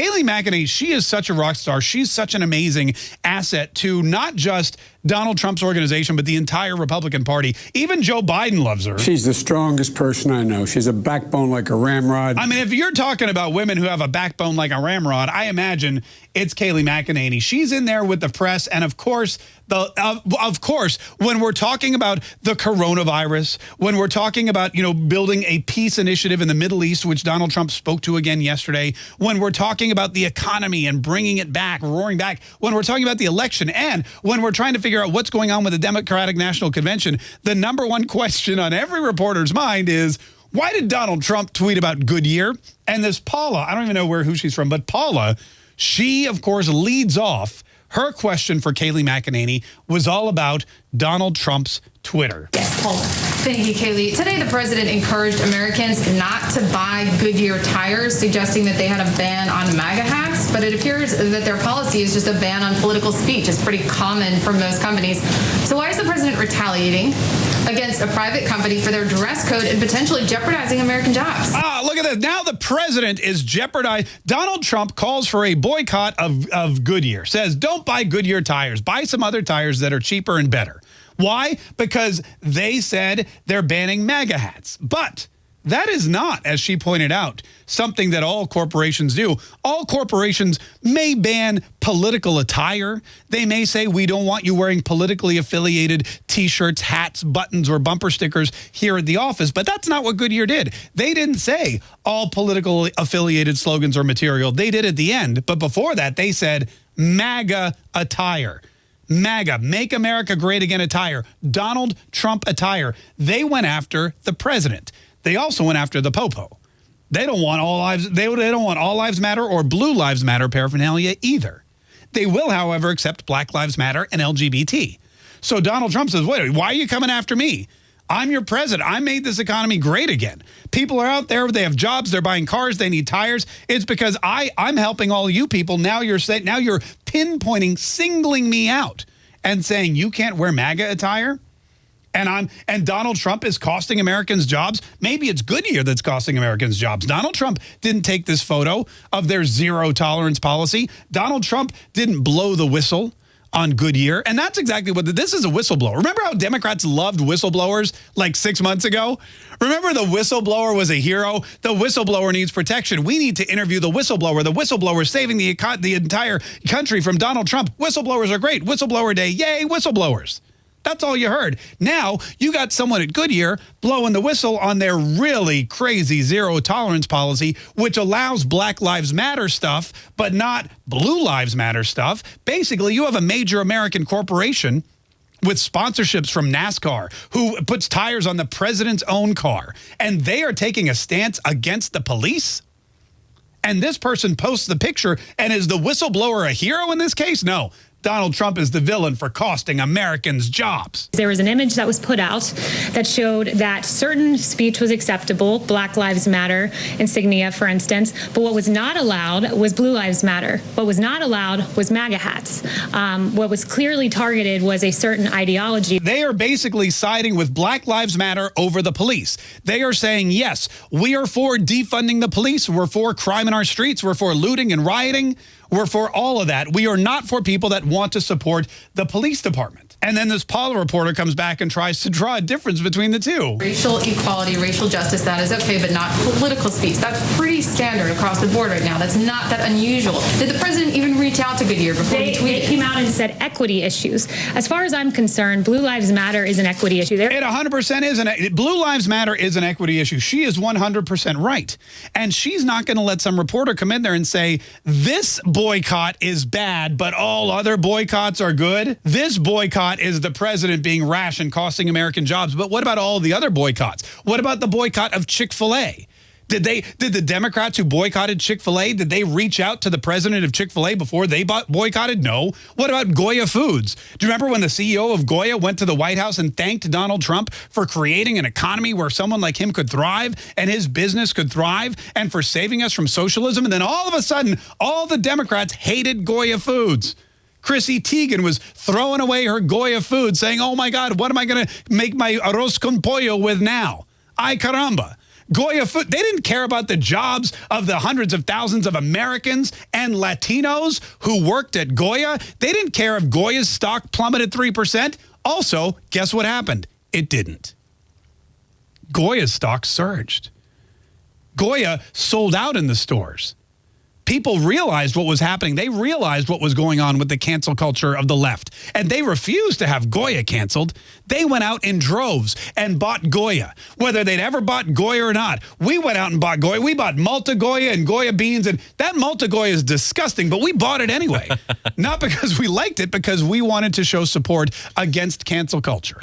Kayleigh McEnany, she is such a rock star. She's such an amazing asset to not just Donald Trump's organization, but the entire Republican Party. Even Joe Biden loves her. She's the strongest person I know. She's a backbone like a ramrod. I mean, if you're talking about women who have a backbone like a ramrod, I imagine it's Kayleigh McEnany. She's in there with the press, and of course, the uh, of course, when we're talking about the coronavirus, when we're talking about you know building a peace initiative in the Middle East, which Donald Trump spoke to again yesterday, when we're talking about the economy and bringing it back, roaring back, when we're talking about the election, and when we're trying to figure out what's going on with the Democratic National Convention, the number one question on every reporter's mind is. Why did Donald Trump tweet about Goodyear? And this Paula, I don't even know where who she's from, but Paula, she, of course, leads off her question for Kayleigh McEnany was all about Donald Trump's Twitter. Thank you, Kayleigh. Today, the president encouraged Americans not to buy Goodyear tires, suggesting that they had a ban on MAGA hats. But it appears that their policy is just a ban on political speech. It's pretty common for most companies. So why is the president retaliating against a private company for their dress code and potentially jeopardizing American jobs? Ah, look at this. Now the president is jeopardized. Donald Trump calls for a boycott of, of Goodyear, says don't buy Goodyear tires. Buy some other tires that are cheaper and better. Why? Because they said they're banning MAGA hats. But that is not, as she pointed out, something that all corporations do. All corporations may ban political attire. They may say, we don't want you wearing politically affiliated T-shirts, hats, buttons, or bumper stickers here at the office. But that's not what Goodyear did. They didn't say all political affiliated slogans or material. They did at the end. But before that, they said MAGA attire. MAGA, Make America Great Again attire, Donald Trump attire. They went after the president. They also went after the popo. They don't want all lives. They, they don't want all lives matter or blue lives matter paraphernalia either. They will, however, accept Black Lives Matter and LGBT. So Donald Trump says, wait, why are you coming after me? I'm your president. I made this economy great again. People are out there. They have jobs. They're buying cars. They need tires. It's because I, I'm helping all you people. Now you're saying, now you're pinpointing, singling me out and saying you can't wear MAGA attire and I'm and Donald Trump is costing Americans jobs. Maybe it's Goodyear that's costing Americans jobs. Donald Trump didn't take this photo of their zero tolerance policy. Donald Trump didn't blow the whistle on Goodyear. And that's exactly what the, this is a whistleblower. Remember how Democrats loved whistleblowers like six months ago? Remember the whistleblower was a hero? The whistleblower needs protection. We need to interview the whistleblower. The whistleblower saving the, the entire country from Donald Trump. Whistleblowers are great. Whistleblower day. Yay, whistleblowers. That's all you heard. Now you got someone at Goodyear blowing the whistle on their really crazy zero tolerance policy, which allows Black Lives Matter stuff, but not Blue Lives Matter stuff. Basically, you have a major American corporation with sponsorships from NASCAR who puts tires on the president's own car, and they are taking a stance against the police? And this person posts the picture, and is the whistleblower a hero in this case? No, Donald Trump is the villain for costing Americans jobs. There was an image that was put out that showed that certain speech was acceptable, Black Lives Matter insignia, for instance, but what was not allowed was Blue Lives Matter. What was not allowed was MAGA hats. Um, what was clearly targeted was a certain ideology. They are basically siding with Black Lives Matter over the police. They are saying, yes, we are for defunding the police. We're for crime in our streets. We're for looting and rioting. We're for all of that. We are not for people that want to support the police department. And then this Paula reporter comes back and tries to draw a difference between the two. Racial equality, racial justice, that is okay, but not political speech. That's pretty standard across the board right now. That's not that unusual. Did the president even reach out to Goodyear before they, he tweeted? They came out and said equity issues. As far as I'm concerned, Blue Lives Matter is an equity issue. There it 100% is. An, Blue Lives Matter is an equity issue. She is 100% right. And she's not going to let some reporter come in there and say, this boycott is bad, but all other boycotts are good. This boycott is the president being rash and costing American jobs. But what about all the other boycotts? What about the boycott of Chick-fil-A? Did they did the Democrats who boycotted Chick-fil-A, did they reach out to the president of Chick-fil-A before they boycotted? No. What about Goya Foods? Do you remember when the CEO of Goya went to the White House and thanked Donald Trump for creating an economy where someone like him could thrive and his business could thrive and for saving us from socialism? And then all of a sudden, all the Democrats hated Goya Foods. Chrissy Teigen was throwing away her Goya food saying, oh my God, what am I going to make my arroz con pollo with now? Ay caramba. Goya food. They didn't care about the jobs of the hundreds of thousands of Americans and Latinos who worked at Goya. They didn't care if Goya's stock plummeted 3%. Also, guess what happened? It didn't. Goya's stock surged. Goya sold out in the stores. People realized what was happening. They realized what was going on with the cancel culture of the left. And they refused to have Goya canceled. They went out in droves and bought Goya, whether they'd ever bought Goya or not. We went out and bought Goya. We bought Malta Goya and Goya beans. And that Malta Goya is disgusting, but we bought it anyway. not because we liked it, because we wanted to show support against cancel culture.